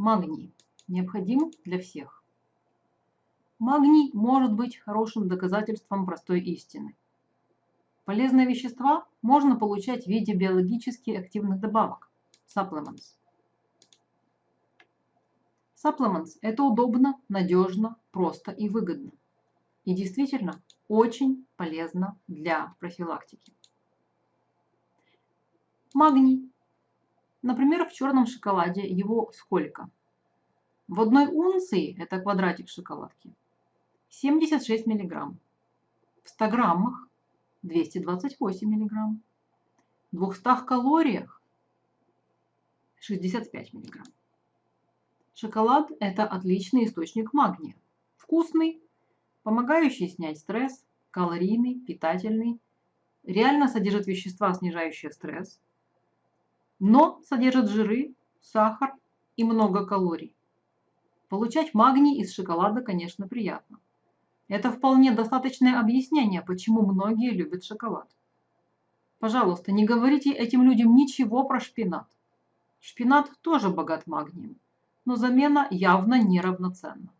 Магний необходим для всех. Магний может быть хорошим доказательством простой истины. Полезные вещества можно получать в виде биологически активных добавок – supplements. Supplements – это удобно, надежно, просто и выгодно. И действительно очень полезно для профилактики. Магний. Например, в черном шоколаде его сколько? В одной унции, это квадратик шоколадки, 76 миллиграмм. В 100 граммах 228 миллиграмм. В 200 калориях 65 миллиграмм. Шоколад – это отличный источник магния. Вкусный, помогающий снять стресс, калорийный, питательный, реально содержит вещества, снижающие стресс, но содержит жиры, сахар и много калорий. Получать магний из шоколада, конечно, приятно. Это вполне достаточное объяснение, почему многие любят шоколад. Пожалуйста, не говорите этим людям ничего про шпинат. Шпинат тоже богат магнием но замена явно неравноценна.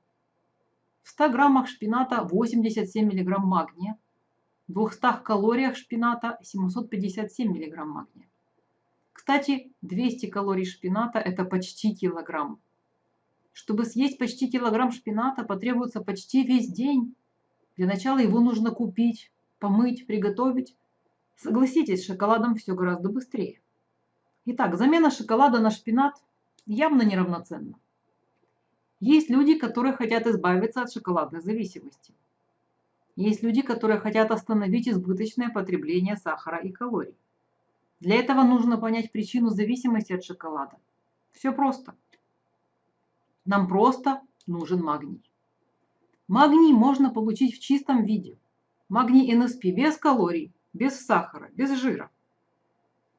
В 100 граммах шпината 87 мг магния, в 200 калориях шпината 757 мг магния. Кстати, 200 калорий шпината – это почти килограмм. Чтобы съесть почти килограмм шпината, потребуется почти весь день. Для начала его нужно купить, помыть, приготовить. Согласитесь, шоколадом все гораздо быстрее. Итак, замена шоколада на шпинат явно неравноценно. Есть люди, которые хотят избавиться от шоколадной зависимости. Есть люди, которые хотят остановить избыточное потребление сахара и калорий. Для этого нужно понять причину зависимости от шоколада. Все просто. Нам просто нужен магний. Магний можно получить в чистом виде. Магний НСП без калорий, без сахара, без жира.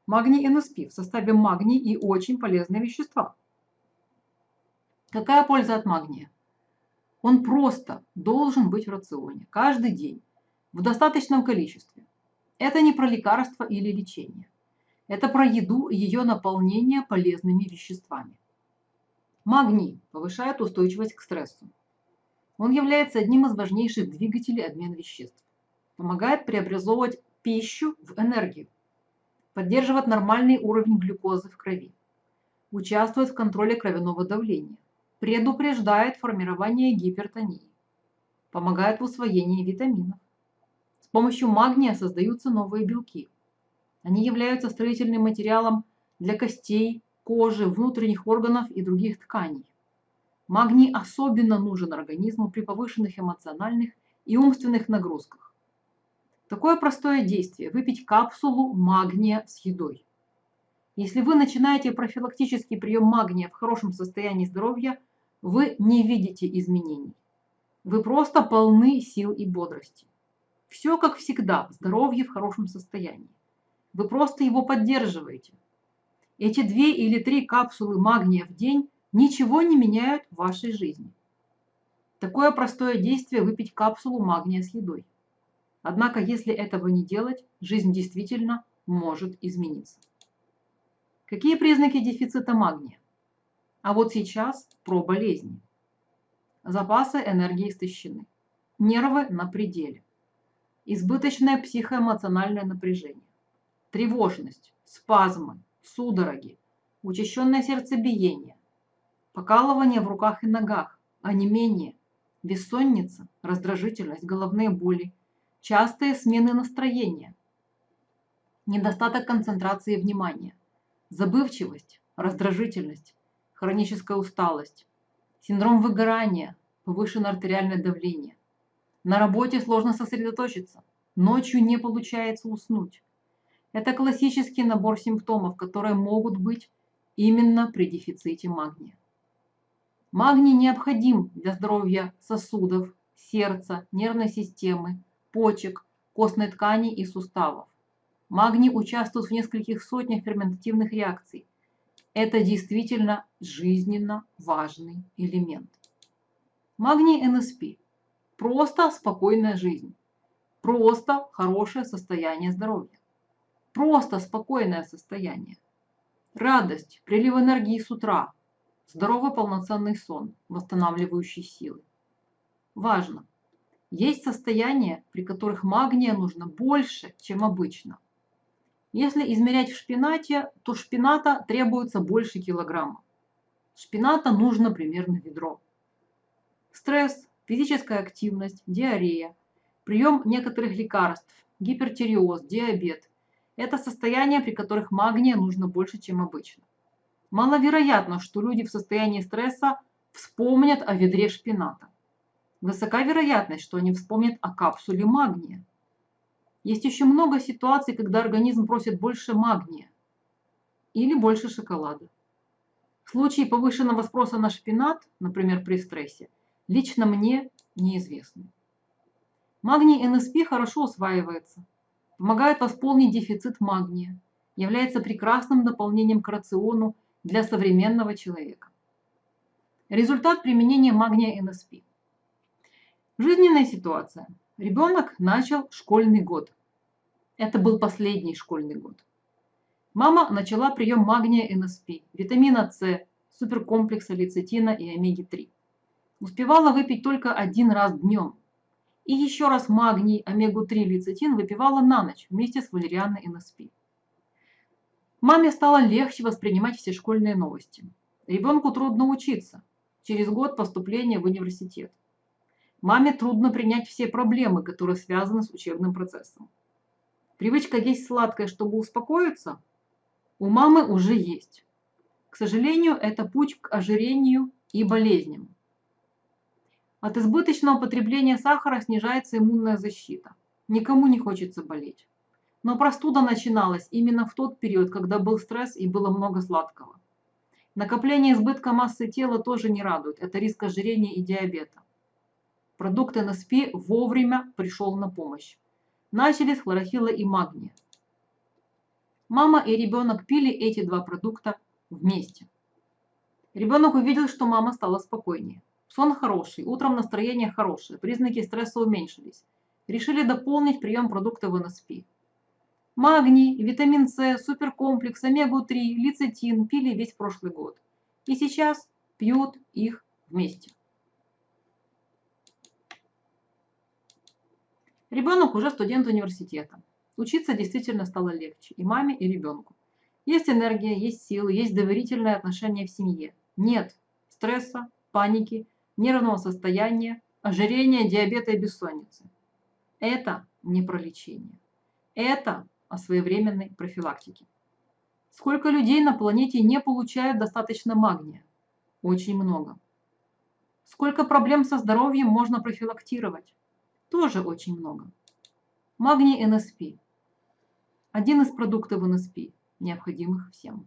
Магний НСП в составе магний и очень полезные вещества. Какая польза от магния? Он просто должен быть в рационе каждый день в достаточном количестве. Это не про лекарство или лечение. Это про еду и ее наполнение полезными веществами. Магний повышает устойчивость к стрессу. Он является одним из важнейших двигателей обмена веществ. Помогает преобразовывать пищу в энергию. Поддерживает нормальный уровень глюкозы в крови. Участвует в контроле кровяного давления предупреждает формирование гипертонии, помогает в усвоении витаминов. С помощью магния создаются новые белки. Они являются строительным материалом для костей, кожи, внутренних органов и других тканей. Магний особенно нужен организму при повышенных эмоциональных и умственных нагрузках. Такое простое действие – выпить капсулу магния с едой. Если вы начинаете профилактический прием магния в хорошем состоянии здоровья – вы не видите изменений. Вы просто полны сил и бодрости. Все как всегда, здоровье в хорошем состоянии. Вы просто его поддерживаете. Эти две или три капсулы магния в день ничего не меняют в вашей жизни. Такое простое действие выпить капсулу магния с едой. Однако, если этого не делать, жизнь действительно может измениться. Какие признаки дефицита магния? А вот сейчас про болезни. Запасы энергии истощены. Нервы на пределе. Избыточное психоэмоциональное напряжение. Тревожность, спазмы, судороги, учащенное сердцебиение, покалывание в руках и ногах, онемение, бессонница, раздражительность, головные боли, частые смены настроения, недостаток концентрации внимания, забывчивость, раздражительность, хроническая усталость, синдром выгорания, повышенное артериальное давление. На работе сложно сосредоточиться, ночью не получается уснуть. Это классический набор симптомов, которые могут быть именно при дефиците магния. Магний необходим для здоровья сосудов, сердца, нервной системы, почек, костной ткани и суставов. Магний участвует в нескольких сотнях ферментативных реакций, это действительно жизненно важный элемент. Магний НСП. Просто спокойная жизнь. Просто хорошее состояние здоровья. Просто спокойное состояние. Радость, прилив энергии с утра. здоровый полноценный сон, восстанавливающий силы. Важно! Есть состояния, при которых магния нужно больше, чем обычно. Если измерять в шпинате, то шпината требуется больше килограмма. Шпината нужно примерно ведро. Стресс, физическая активность, диарея, прием некоторых лекарств, гипертиреоз, диабет – это состояния, при которых магния нужно больше, чем обычно. Маловероятно, что люди в состоянии стресса вспомнят о ведре шпината. Высока вероятность, что они вспомнят о капсуле магния. Есть еще много ситуаций, когда организм просит больше магния или больше шоколада. В случае повышенного спроса на шпинат, например, при стрессе, лично мне неизвестны. Магний НСП хорошо усваивается, помогает восполнить дефицит магния, является прекрасным дополнением к рациону для современного человека. Результат применения магния НСП – Жизненная ситуация. Ребенок начал школьный год. Это был последний школьный год. Мама начала прием магния НСП, витамина С, суперкомплекса лецитина и омеги-3. Успевала выпить только один раз днем. И еще раз магний, омегу-3, лецитин выпивала на ночь вместе с валерианной НСП. Маме стало легче воспринимать все школьные новости. Ребенку трудно учиться. Через год поступления в университет. Маме трудно принять все проблемы, которые связаны с учебным процессом. Привычка есть сладкое, чтобы успокоиться, у мамы уже есть. К сожалению, это путь к ожирению и болезням. От избыточного потребления сахара снижается иммунная защита. Никому не хочется болеть. Но простуда начиналась именно в тот период, когда был стресс и было много сладкого. Накопление избытка массы тела тоже не радует. Это риск ожирения и диабета. Продукт НСП вовремя пришел на помощь. Начали с и магния. Мама и ребенок пили эти два продукта вместе. Ребенок увидел, что мама стала спокойнее. Сон хороший, утром настроение хорошее, признаки стресса уменьшились. Решили дополнить прием продуктов НСП. Магний, витамин С, суперкомплекс, омегу-3, лецитин пили весь прошлый год. И сейчас пьют их вместе. Ребенок уже студент университета. Учиться действительно стало легче и маме, и ребенку. Есть энергия, есть силы, есть доверительное отношение в семье. Нет стресса, паники, нервного состояния, ожирения, диабета и бессонницы. Это не про лечение. Это о своевременной профилактике. Сколько людей на планете не получают достаточно магния? Очень много. Сколько проблем со здоровьем можно профилактировать? тоже очень много. Магний НСП. Один из продуктов НСП, необходимых всем.